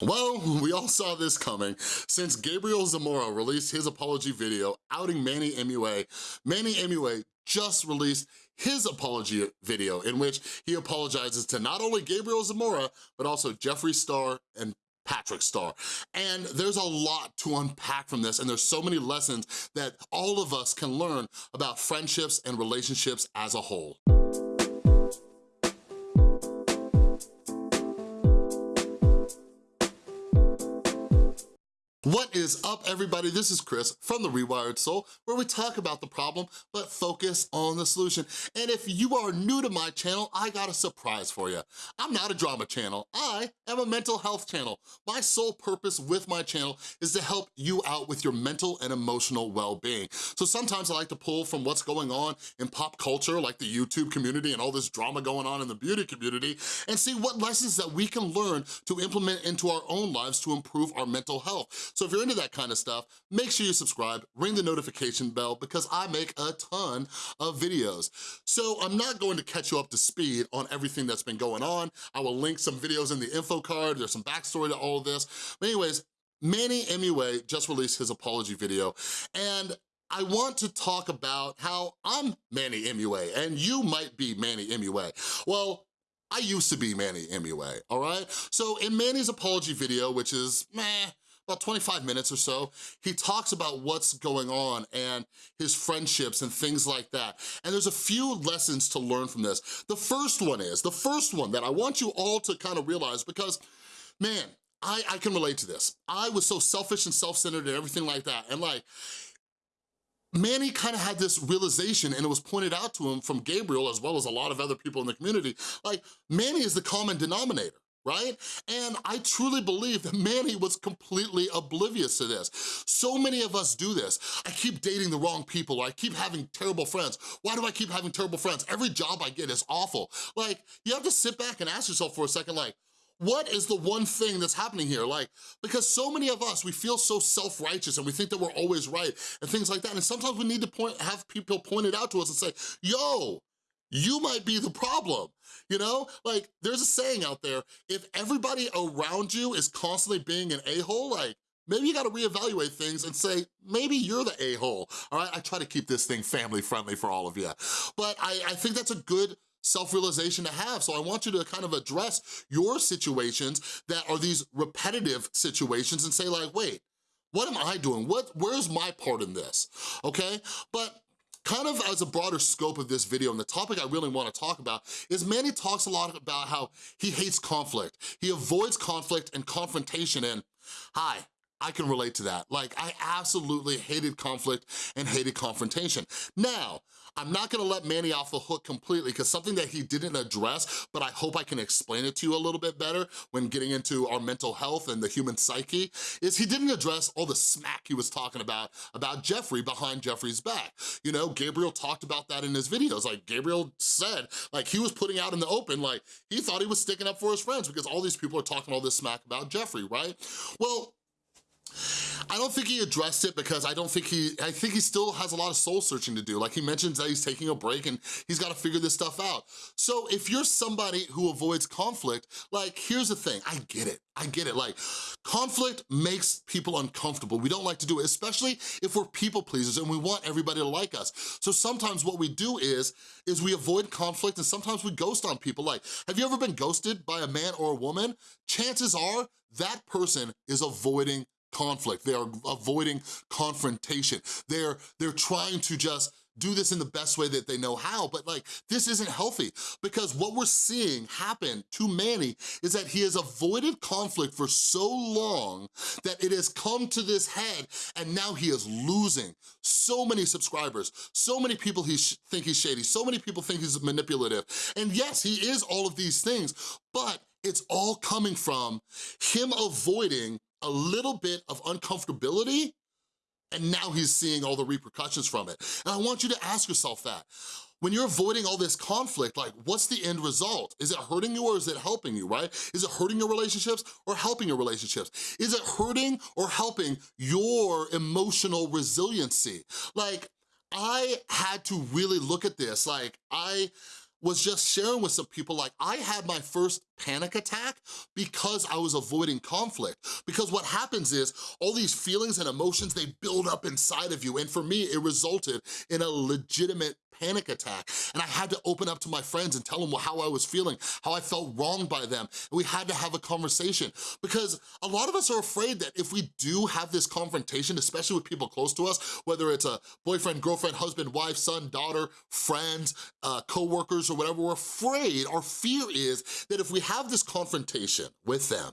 Well, we all saw this coming. Since Gabriel Zamora released his apology video outing Manny MUA, Manny MUA just released his apology video in which he apologizes to not only Gabriel Zamora, but also Jeffree Star and Patrick Starrr. And there's a lot to unpack from this and there's so many lessons that all of us can learn about friendships and relationships as a whole. What is up, everybody? This is Chris from The Rewired Soul, where we talk about the problem, but focus on the solution. And if you are new to my channel, I got a surprise for you. I'm not a drama channel. I am a mental health channel. My sole purpose with my channel is to help you out with your mental and emotional well-being. So sometimes I like to pull from what's going on in pop culture, like the YouTube community and all this drama going on in the beauty community, and see what lessons that we can learn to implement into our own lives to improve our mental health. So if you're into that kind of stuff, make sure you subscribe, ring the notification bell because I make a ton of videos. So I'm not going to catch you up to speed on everything that's been going on. I will link some videos in the info card. There's some backstory to all of this. But anyways, Manny MUA just released his apology video and I want to talk about how I'm Manny MUA and you might be Manny MUA. Well, I used to be Manny MUA, all right? So in Manny's apology video, which is meh, about 25 minutes or so, he talks about what's going on and his friendships and things like that. And there's a few lessons to learn from this. The first one is, the first one that I want you all to kind of realize because, man, I, I can relate to this. I was so selfish and self-centered and everything like that. And like, Manny kind of had this realization and it was pointed out to him from Gabriel as well as a lot of other people in the community, like Manny is the common denominator right? And I truly believe that Manny was completely oblivious to this. So many of us do this. I keep dating the wrong people, I keep having terrible friends. Why do I keep having terrible friends? Every job I get is awful. Like, you have to sit back and ask yourself for a second, like, what is the one thing that's happening here? Like, because so many of us, we feel so self-righteous and we think that we're always right and things like that. And sometimes we need to point, have people point it out to us and say, yo, you might be the problem, you know? Like, there's a saying out there, if everybody around you is constantly being an a-hole, like, maybe you gotta reevaluate things and say, maybe you're the a-hole, all right? I try to keep this thing family-friendly for all of you. But I, I think that's a good self-realization to have. So I want you to kind of address your situations that are these repetitive situations and say like, wait, what am I doing? What, where's my part in this, okay? But Kind of as a broader scope of this video and the topic I really wanna talk about is Manny talks a lot about how he hates conflict. He avoids conflict and confrontation and, hi, I can relate to that. Like, I absolutely hated conflict and hated confrontation. Now, I'm not gonna let Manny off the hook completely because something that he didn't address, but I hope I can explain it to you a little bit better when getting into our mental health and the human psyche, is he didn't address all the smack he was talking about, about Jeffree behind Jeffree's back. You know, Gabriel talked about that in his videos. Like, Gabriel said, like, he was putting out in the open, like, he thought he was sticking up for his friends because all these people are talking all this smack about Jeffree, right? Well, I don't think he addressed it because I don't think he, I think he still has a lot of soul searching to do. Like he mentions that he's taking a break and he's gotta figure this stuff out. So if you're somebody who avoids conflict, like here's the thing, I get it, I get it. Like conflict makes people uncomfortable. We don't like to do it, especially if we're people pleasers and we want everybody to like us. So sometimes what we do is, is we avoid conflict and sometimes we ghost on people. Like, have you ever been ghosted by a man or a woman? Chances are that person is avoiding conflict. They are avoiding confrontation. They're, they're trying to just do this in the best way that they know how, but like, this isn't healthy because what we're seeing happen to Manny is that he has avoided conflict for so long that it has come to this head and now he is losing so many subscribers, so many people he think he's shady, so many people think he's manipulative. And yes, he is all of these things, but it's all coming from him avoiding a little bit of uncomfortability and now he's seeing all the repercussions from it. And I want you to ask yourself that. When you're avoiding all this conflict, like what's the end result? Is it hurting you or is it helping you, right? Is it hurting your relationships or helping your relationships? Is it hurting or helping your emotional resiliency? Like, I had to really look at this. Like, I, was just sharing with some people like I had my first panic attack because I was avoiding conflict. Because what happens is all these feelings and emotions, they build up inside of you. And for me, it resulted in a legitimate panic attack. And I had to open up to my friends and tell them how I was feeling, how I felt wronged by them. And we had to have a conversation because a lot of us are afraid that if we do have this confrontation, especially with people close to us, whether it's a boyfriend, girlfriend, husband, wife, son, daughter, friends, uh, co-workers, or whatever, we're afraid, our fear is that if we have this confrontation with them,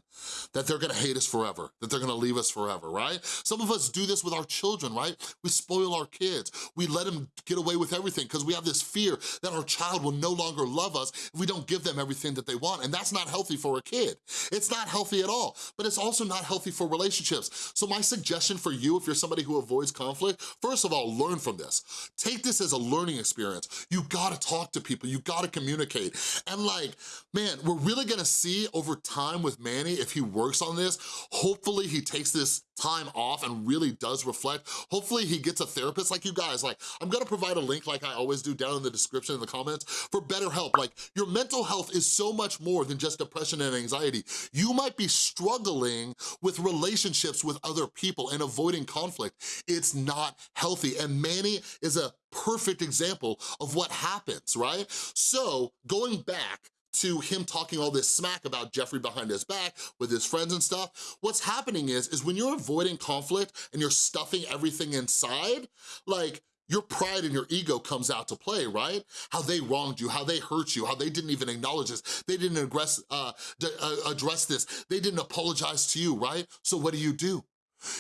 that they're gonna hate us forever, that they're gonna leave us forever, right? Some of us do this with our children, right? We spoil our kids. We let them get away with everything because we have this fear that our child will no longer love us if we don't give them everything that they want, and that's not healthy for a kid. It's not healthy at all, but it's also not healthy for relationships. So my suggestion for you, if you're somebody who avoids conflict, first of all, learn from this. Take this as a learning experience. You gotta talk to people, you gotta communicate. And like, man, we're really gonna see over time with Manny, if he works on this, hopefully he takes this time off and really does reflect. Hopefully he gets a therapist like you guys. Like, I'm gonna provide a link like I always do down in the description in the comments for BetterHelp. Like, your mental health is so much more than just depression and anxiety. You might be struggling with relationships with other people and avoiding conflict. It's not healthy. And Manny is a perfect example of what happens, right? So going back to him talking all this smack about Jeffree behind his back with his friends and stuff, what's happening is, is when you're avoiding conflict and you're stuffing everything inside, like, your pride and your ego comes out to play, right? How they wronged you, how they hurt you, how they didn't even acknowledge this, they didn't address, uh, uh, address this, they didn't apologize to you, right? So what do you do?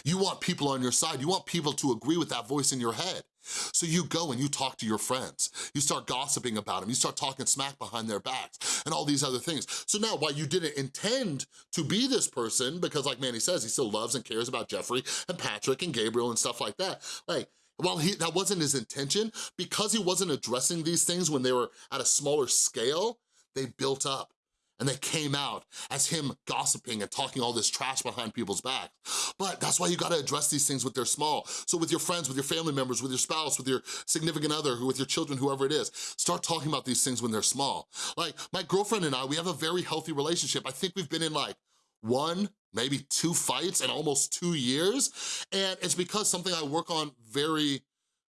You want people on your side, you want people to agree with that voice in your head. So you go and you talk to your friends. You start gossiping about them. You start talking smack behind their backs and all these other things. So now while you didn't intend to be this person, because like Manny says, he still loves and cares about Jeffree and Patrick and Gabriel and stuff like that, like, while he, that wasn't his intention, because he wasn't addressing these things when they were at a smaller scale, they built up and they came out as him gossiping and talking all this trash behind people's backs. But that's why you gotta address these things with their small. So with your friends, with your family members, with your spouse, with your significant other, with your children, whoever it is, start talking about these things when they're small. Like my girlfriend and I, we have a very healthy relationship. I think we've been in like one, maybe two fights in almost two years. And it's because something I work on very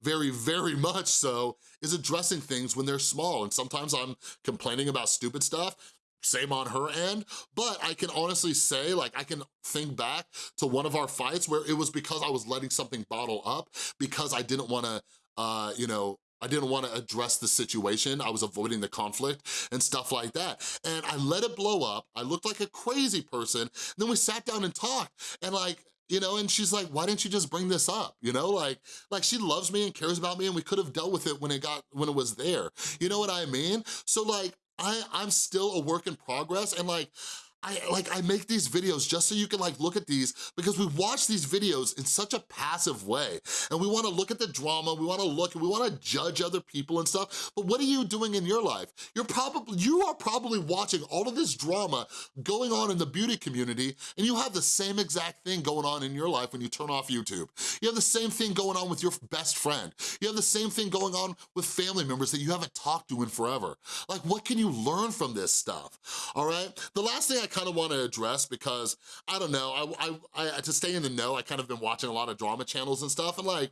very, very much so, is addressing things when they're small. And sometimes I'm complaining about stupid stuff same on her end, but I can honestly say, like, I can think back to one of our fights where it was because I was letting something bottle up, because I didn't wanna, uh, you know, I didn't wanna address the situation. I was avoiding the conflict and stuff like that. And I let it blow up. I looked like a crazy person. then we sat down and talked. And like, you know, and she's like, why didn't you just bring this up? You know, like, like she loves me and cares about me and we could have dealt with it when it got, when it was there. You know what I mean? So like, I, I'm still a work in progress and like, I like I make these videos just so you can like look at these because we watch these videos in such a passive way and we wanna look at the drama, we wanna look and we wanna judge other people and stuff, but what are you doing in your life? You're probably, you are probably watching all of this drama going on in the beauty community and you have the same exact thing going on in your life when you turn off YouTube. You have the same thing going on with your best friend. You have the same thing going on with family members that you haven't talked to in forever. Like what can you learn from this stuff, all right? The last thing I kind of want to address because, I don't know, I, I, I, to stay in the know, I kind of been watching a lot of drama channels and stuff, and like,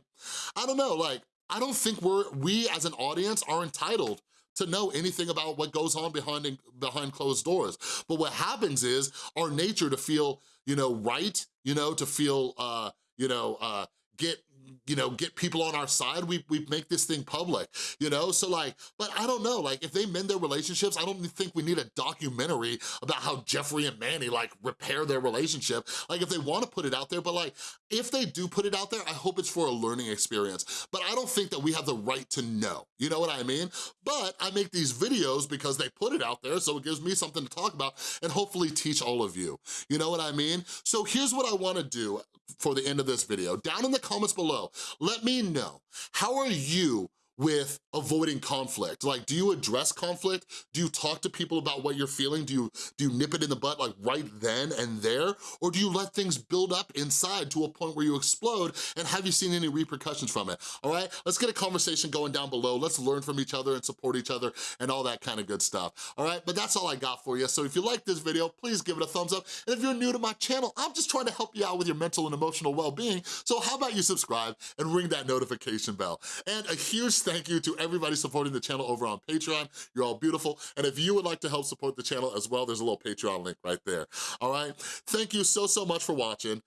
I don't know, like, I don't think we're, we as an audience are entitled to know anything about what goes on behind behind closed doors. But what happens is our nature to feel, you know, right, you know, to feel, uh, you know, uh, get you know, get people on our side, we, we make this thing public, you know? So like, but I don't know, like if they mend their relationships, I don't think we need a documentary about how Jeffree and Manny like repair their relationship. Like if they wanna put it out there, but like, if they do put it out there, I hope it's for a learning experience. But I don't think that we have the right to know, you know what I mean? But I make these videos because they put it out there, so it gives me something to talk about and hopefully teach all of you, you know what I mean? So here's what I wanna do for the end of this video. Down in the comments below, let me know, how are you with avoiding conflict? Like, do you address conflict? Do you talk to people about what you're feeling? Do you, do you nip it in the butt like right then and there? Or do you let things build up inside to a point where you explode and have you seen any repercussions from it, all right? Let's get a conversation going down below. Let's learn from each other and support each other and all that kind of good stuff, all right? But that's all I got for you. So if you like this video, please give it a thumbs up. And if you're new to my channel, I'm just trying to help you out with your mental and emotional well-being. So how about you subscribe and ring that notification bell? And a huge thank you to everybody supporting the channel over on Patreon. You're all beautiful. And if you would like to help support the channel as well, there's a little Patreon link right there, all right? Thank you so, so much for watching.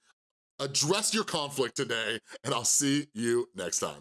Address your conflict today, and I'll see you next time.